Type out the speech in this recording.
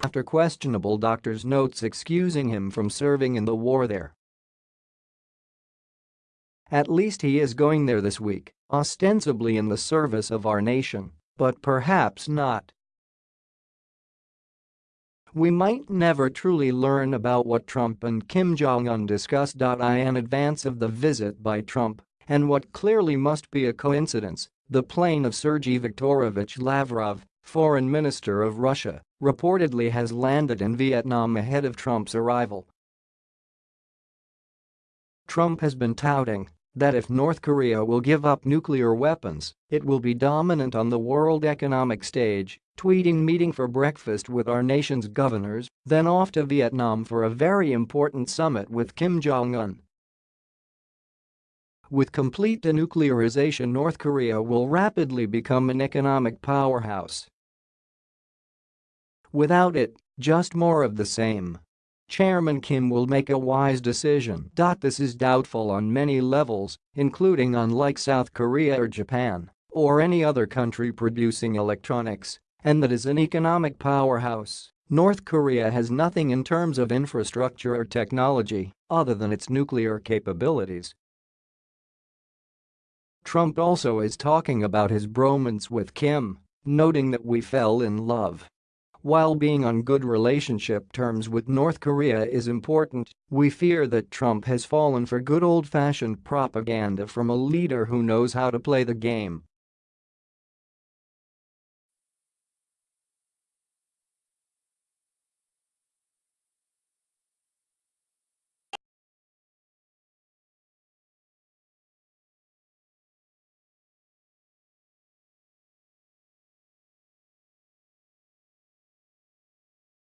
After questionable doctor's notes excusing him from serving in the war there. At least he is going there this week, ostensibly in the service of our nation, but perhaps not. We might never truly learn about what Trump and Kim Jong-un discussed. In advance of the visit by Trump, and what clearly must be a coincidence, the plane of Sergei Viktorovich Lavrov, foreign minister of Russia, reportedly has landed in Vietnam ahead of Trump's arrival. Trump has been touting that if North Korea will give up nuclear weapons, it will be dominant on the world economic stage, tweeting meeting for breakfast with our nation's governors, then off to Vietnam for a very important summit with Kim Jong-un. With complete denuclearization North Korea will rapidly become an economic powerhouse. Without it, just more of the same. Chairman Kim will make a wise decision. This is doubtful on many levels, including unlike South Korea or Japan or any other country producing electronics, and that is an economic powerhouse. North Korea has nothing in terms of infrastructure or technology other than its nuclear capabilities. Trump also is talking about his bromance with Kim, noting that we fell in love. While being on good relationship terms with North Korea is important, we fear that Trump has fallen for good old-fashioned propaganda from a leader who knows how to play the game